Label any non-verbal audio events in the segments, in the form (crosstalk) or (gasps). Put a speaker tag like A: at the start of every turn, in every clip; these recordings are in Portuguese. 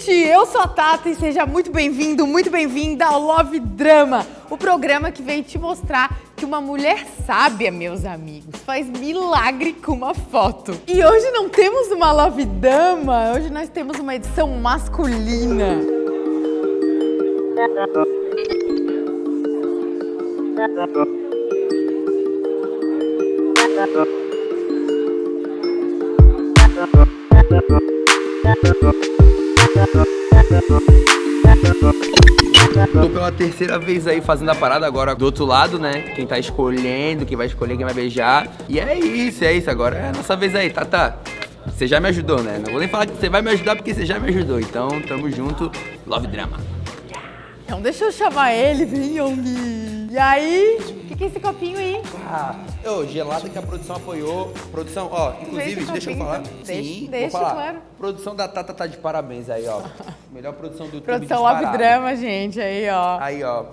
A: gente! Eu sou a Tata e seja muito bem-vindo, muito bem-vinda ao Love Drama, o programa que vem te mostrar que uma mulher sábia, meus amigos, faz milagre com uma foto. E hoje não temos uma Love Dama, hoje nós temos uma edição masculina. (laughs)
B: Tô pela terceira vez aí fazendo a parada agora do outro lado, né? Quem tá escolhendo, quem vai escolher, quem vai beijar. E é isso, é isso. Agora é a nossa vez aí, tá, tá. Você já me ajudou, né? Não vou nem falar que você vai me ajudar porque você já me ajudou. Então, tamo junto. Love Drama.
A: Então deixa eu chamar ele, vem, Young. E aí? O que, que é esse copinho aí?
B: Ah, ô, gelada que a produção apoiou. Produção, ó, inclusive,
A: esse
B: deixa eu falar.
A: então.
B: Sim,
A: Deixa-
B: vou
A: deixa,
B: falar.
A: claro.
B: Produção da Tata tá de parabéns aí, ó. (laughs) Melhor produção do YouTube
A: Produção Love. Drama, gente, aí, ó.
B: Aí, ó.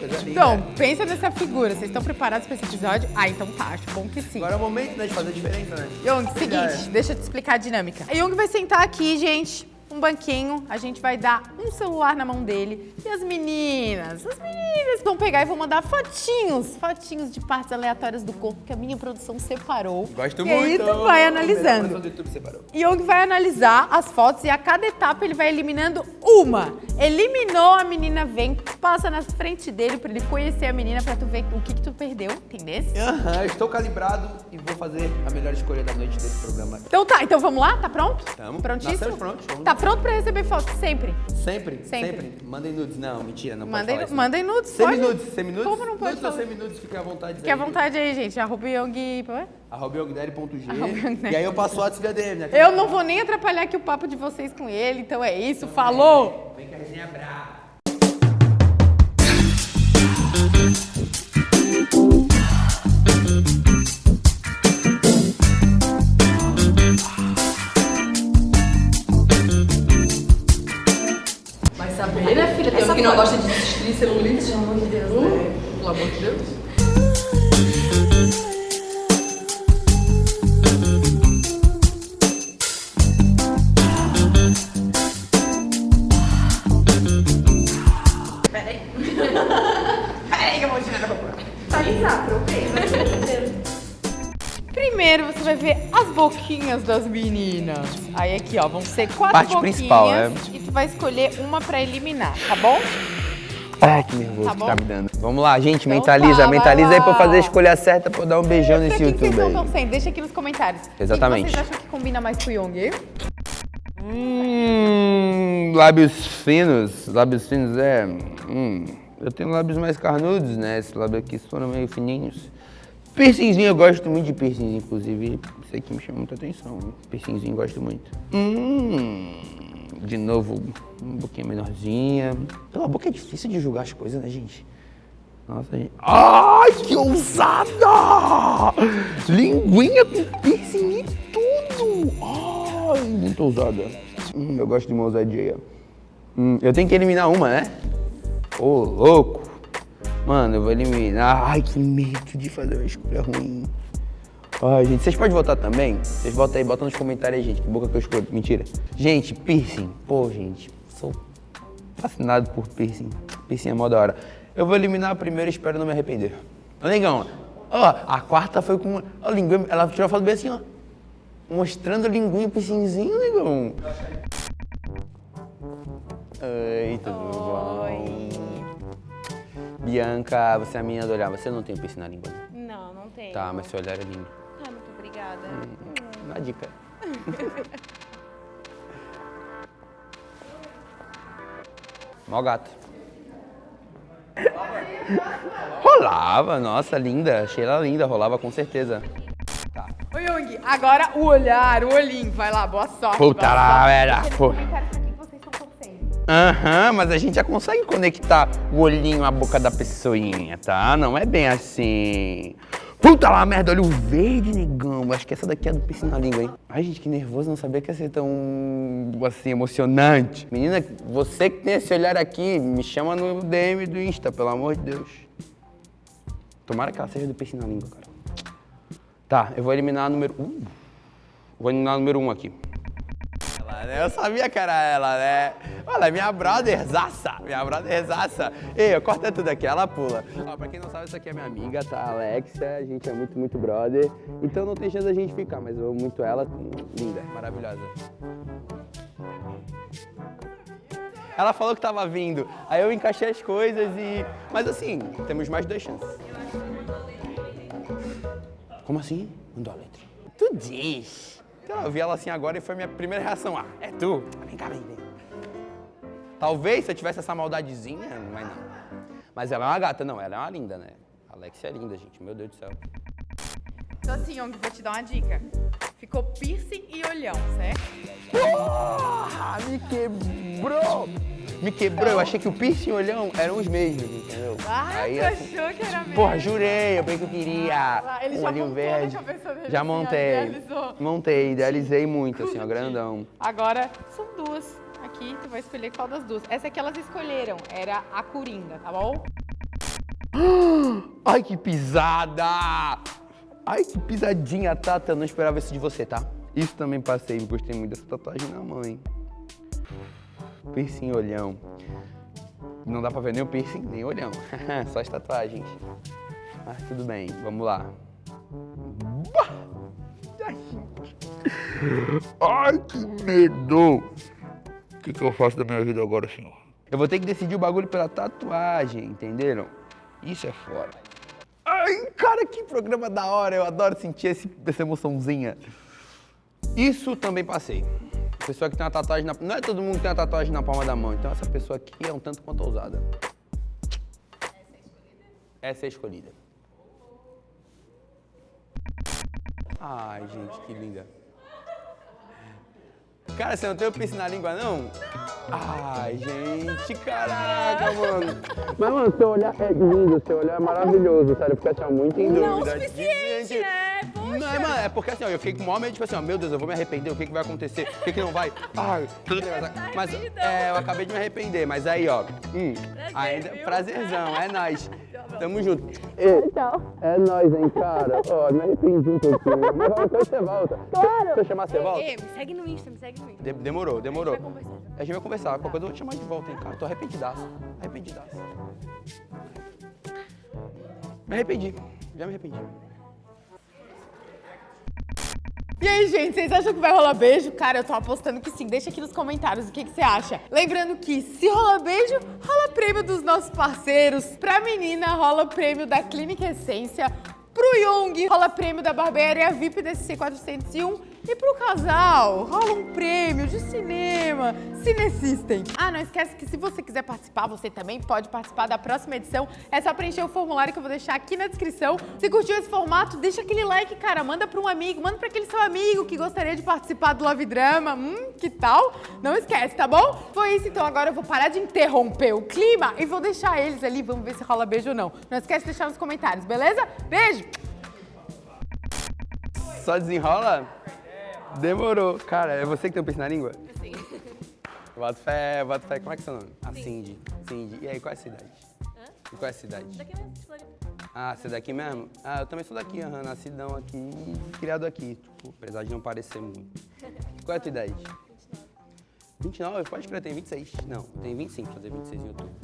B: Linda.
A: Então, pensa nessa figura. Vocês estão preparados para esse episódio? Ah, então tá, acho bom que sim.
B: Agora é o momento, né, de fazer a diferença, né?
A: Young, seguinte, deixa eu te explicar a dinâmica. A Young vai sentar aqui, gente, um banquinho, a gente vai dar um celular na mão dele e as meninas, as meninas vão pegar e vão mandar fotinhos, fotinhos de partes aleatórias do corpo que a minha produção separou.
B: Gosto
A: e
B: muito.
A: aí tu vai analisando.
B: do YouTube separou.
A: Young vai analisar as fotos e a cada etapa ele vai eliminando uma. Eliminou, a menina vem, passa na frente dele pra ele conhecer a menina, pra tu ver o que, que tu perdeu, entendeu?
B: Aham, estou calibrado e vou fazer a melhor escolha da noite desse programa.
A: Então tá, então vamos lá? Tá pronto?
B: Tamo.
A: Prontíssimo?
B: Nascemos prontos, vamos
A: Tá
B: lá.
A: Pronto pra receber fotos sempre?
B: Sempre,
A: Sempre.
B: sempre, Mandem nudes. Não, mentira, não
A: Mandem,
B: pode falar isso.
A: mandem nudes?
B: Semi-nudes, semi-nudes.
A: Como não pode
B: Nudes semi-nudes, fiquem à vontade.
A: Fique à vontade aí, gente. Arroba Young... ué?
B: Arroba
A: yogdaddy.
B: E aí eu passo o WhatsApp dele, né?
A: Eu não vou nem atrapalhar aqui o papo de vocês com ele, então é isso. Falou!
B: Vem que a resenha é brava.
C: Não gosta de desistir celulite. Pelo amor de Deus, né? Pelo amor de Deus.
A: Primeiro você vai ver as boquinhas das meninas. Aí aqui, ó, vão ser quatro
B: Parte
A: boquinhas.
B: principal, é.
A: E tu vai escolher uma pra eliminar, tá bom?
B: Ai, que nervoso
A: Tá
B: que tá me dando. Vamos lá, gente,
A: Então
B: mentaliza,
A: tá,
B: mentaliza aí pra eu fazer a escolha certa pra eu dar um beijão nesse
A: que que vocês
B: YouTube
A: estão
B: aí.
A: torcendo? Deixa aqui nos comentários.
B: Exatamente.
A: O que vocês acham que combina mais com o Young?
B: Hum, lábios finos, lábios finos é. Hum, eu tenho lábios mais carnudos, né? Esses lábios aqui foram meio fininhos. Piercingzinho, eu gosto muito de piercing, inclusive. Isso aqui me chama muita atenção. Piercingzinho, gosto muito. Hum, de novo, uma boquinha menorzinha. Pela boca é difícil de julgar as coisas, né, gente? Nossa, gente. Ai, que ousada! Linguinha com piercing e tudo! Ai, muito ousada. Hum, eu gosto de uma ousadia. Hum, eu tenho que eliminar uma, né? Ô, louco! Mano, eu vou eliminar. Ai, que medo de fazer uma escolha ruim. Ai, gente, vocês podem votar também? Vocês votam aí, botam nos comentários aí, gente. Que boca que eu escolho. Mentira. Gente, piercing. Pô, gente, sou fascinado por piercing. Piercing é mó da hora. Eu vou eliminar a primeira espero não me arrepender. Ô, negão, ó, a quarta foi com. Ó, linguinha, ela tirou a foto bem assim, ó. Mostrando a linguinha, piercingzinho, negão. Tudo bom? Bianca, você é a menina do olhar. Você não tem piercing na língua, né?
D: Não, não tem.
B: Tá, mas seu olhar é lindo.
D: Ah, muito obrigada.
B: Dá dica. (laughs) Mó gato. Rolava, nossa, linda. Achei ela linda, rolava com certeza. Tá.
A: Ô, Young, agora o olhar, o olhinho. Vai lá, boa sorte.
B: Puta lá, velho. Aham, mas a gente já consegue conectar o olhinho à boca da pessoinha, tá? Não é bem assim. Puta lá, merda, olho verde, negão. Acho que essa daqui é do piercing na língua, hein? Ai, gente, que nervoso, não sabia que ia ser tão, assim, emocionante. Menina, você que tem esse olhar aqui, me chama no DM do Insta, pelo amor de Deus. Tomara que ela seja do piercing na língua, cara. Tá, eu vou eliminar a número... Uh, vou eliminar a número um aqui. Né? Eu sabia que era ela, né? Olha, minha brotherzaça, minha brotherzaça. Ei, corta tudo aqui, ela pula. Ó, pra quem não sabe, essa aqui é minha amiga, tá? Alexia, a gente é muito, muito brother. Então não tem chance da gente ficar, mas eu amo muito ela. Linda, maravilhosa. Ela falou que tava vindo, aí eu encaixei as coisas e... Mas assim, temos mais duas chances. Como assim? Mandou a letra. Tu diz. Então, eu vi ela assim agora e foi a minha primeira reação. Ah, é tu? Vem cá, vem, vem. Talvez se eu tivesse essa maldadezinha, mas não. Mas ela é uma gata, não, ela é uma linda, né? A Alexia é linda, gente, meu Deus do céu.
A: Então assim, Young, vou te dar uma dica. Ficou piercing e olhão, certo?
B: Porra, me quebrou! Me quebrou, eu achei que o piercing e o olhão eram os mesmos, entendeu?
A: Ah,
B: Aí,
A: tu
B: assim,
A: achou que era mesmo?
B: Porra, jurei, eu bem que eu queria.
A: Ah, ele
B: um
A: já
B: olhinho
A: montou
B: verde. Já
A: assim,
B: montei. Montei, idealizei muito, assim, ó, grandão.
A: Agora, são duas aqui, tu vai escolher qual das duas. Essa aqui elas escolheram, era a Coringa, tá bom? (gasps)
B: Ai, que pisada! Ai, que pisadinha, Tata. Eu não esperava isso de você, tá? Isso também passei, gostei muito dessa tatuagem na mãe. Piercing olhão. Não dá pra ver nem o piercing, nem o olhão. (laughs) Só as tatuagens. Mas tudo bem, vamos lá. Ai, que medo! O que, que eu faço da minha vida agora, senhor? Eu vou ter que decidir o bagulho pela tatuagem, entenderam? Isso é foda. Ai, cara, que programa da hora. Eu adoro sentir esse, essa emoçãozinha. Isso também passei. Pessoa que tem uma tatuagem na... Não é todo mundo que tem uma tatuagem na palma da mão. Então essa pessoa aqui é um tanto quanto ousada. Essa é a escolhida. Ai, gente, que linda. Cara, você não tem o piercing na língua, não? Ai, gente, caraca, mano. Mas, mano, seu olhar é lindo, seu olhar é maravilhoso, sério. Porque ó, muito em dúvida.
A: Não o suficiente,
B: Gente,
A: né?
B: Não, é, mano, é porque assim, ó, eu fiquei com o maior medo, tipo assim, ó, meu Deus, eu vou me arrepender, o que, que vai acontecer, o que, que não vai. Ai, tudo bem, mas, mas é, eu acabei de me arrepender, mas aí, ó, hum, ainda,
A: viu?
B: prazerzão, é nóis. (laughs) Tamo junto. Tchau. É nóis, hein, cara. Ó, me arrependi um pouquinho. Mas depois você volta. Claro. Se eu chamar, você volta?
D: Ei, me segue no Insta, me segue no Insta.
B: De- demorou, demorou.
D: A gente vai conversar.
B: A gente vai conversar. Qualquer coisa eu vou te chamar de volta, hein, cara. Tô arrependidaço. Arrependidaço. Me arrependi. Já me arrependi.
A: E aí, gente, vocês acham que vai rolar beijo? Cara, eu tô apostando que sim. Deixa aqui nos comentários o que, que você acha. Lembrando que se rola beijo, rola prêmio dos nossos parceiros. Pra menina, rola prêmio da Clínica Essência. Pro Young, rola prêmio da Barbearia VIP desse C401. E pro casal, rola um prêmio de cinema, Cinesystem. Ah, não esquece que se você quiser participar, você também pode participar da próxima edição. É só preencher o formulário que eu vou deixar aqui na descrição. Se curtiu esse formato, deixa aquele like, cara. Manda pra um amigo, manda pra aquele seu amigo que gostaria de participar do Love Drama. Hum, que tal? Não esquece, tá bom? Foi isso, então agora eu vou parar de interromper o clima e vou deixar eles ali. Vamos ver se rola beijo ou não. Não esquece de deixar nos comentários, beleza? Beijo!
B: Só desenrola? Demorou. Cara, é você que tem o piercing na língua?
D: Sim. (laughs)
B: Bota fé, bota fé. Como é que é seu nome? A Cindy. Cindy. E aí, qual é a cidade?
D: Hã?
B: E qual é a cidade?
D: Daqui mesmo, de Floripa.
B: Ah, você é daqui mesmo? Ah, eu também sou daqui, aham, nascidão aqui, criado aqui, tipo, apesar de não parecer muito. (laughs) Qual é a tua idade? 29, pode crer, tenho 26. Não, tenho 25, vou fazer 26 em outubro.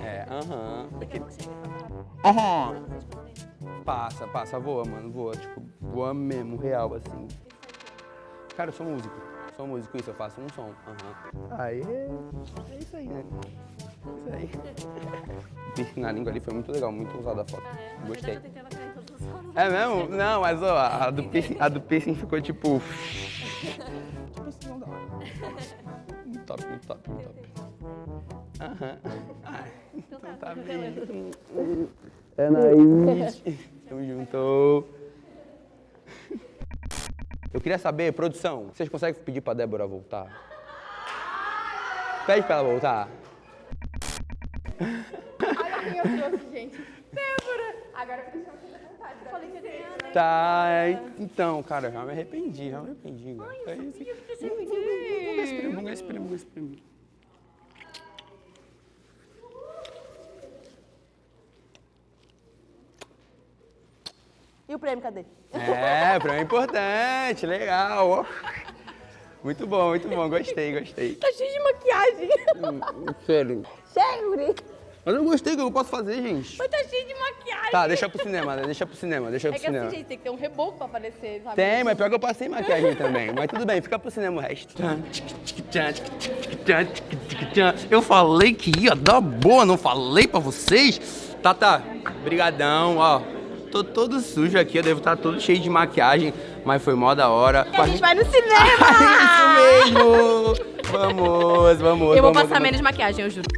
B: É, aham.
D: Daqui a pouco chega, tá parado.
B: Aham.
D: Sei de fazer.
B: Passa, passa, voa, mano, voa, tipo, voa mesmo, real, assim. Cara, eu sou músico, sou músico, isso, eu faço um som, aham. Aí, é isso aí, né? Isso aí. (laughs) O piercing na língua ali foi muito legal, muito usada a foto.
D: Ah, é?
B: Gostei. É mesmo? Não, mas ó, a do piercing, a do piercing ficou tipo. tipo assim, não dá. Muito top, muito top, muito top. Aham. Ai,
D: Então tá,
B: tá
D: tô
B: bem.
D: revelando.
B: É nóis. (laughs) Tamo junto. Eu queria saber, produção, vocês conseguem pedir pra Débora voltar? Pede pra ela voltar.
A: Olha quem eu trouxe, gente. Débora! Agora eu à vontade.
D: Eu falei que eu
B: Tá, é, então, cara, já me arrependi, já me arrependi. cara. É isso.
D: que você
B: Vamos ver esse prêmio, vamos ver esse prêmio, vamos ver esse prêmio.
D: E o prêmio, cadê?
B: É, prêmio importante, legal. Muito bom, muito bom. Gostei, gostei.
D: Tá cheio de maquiagem.
B: Sério.
D: Sério, guri.
B: Mas eu gostei, o que eu posso fazer, gente?
D: Mas tá cheio de maquiagem.
B: Tá, deixa pro cinema, né? Deixa pro cinema, deixa
E: É
B: pro
E: que
B: cinema.
E: assim, gente, tem que ter um reboco pra aparecer, sabe?
B: Tem, mas pior que eu passei maquiagem também. Mas tudo bem, fica pro cinema o resto. Eu falei que ia dar boa, não falei pra vocês? Tá, tá. Brigadão, ó. Tô todo sujo aqui, eu devo estar todo cheio de maquiagem, mas foi mó da hora.
D: A gente vai no cinema. (laughs)
B: Isso mesmo! Vamos, vamos.
E: Eu vou
B: vamos,
E: passar
B: vamos.
E: menos maquiagem, eu juro.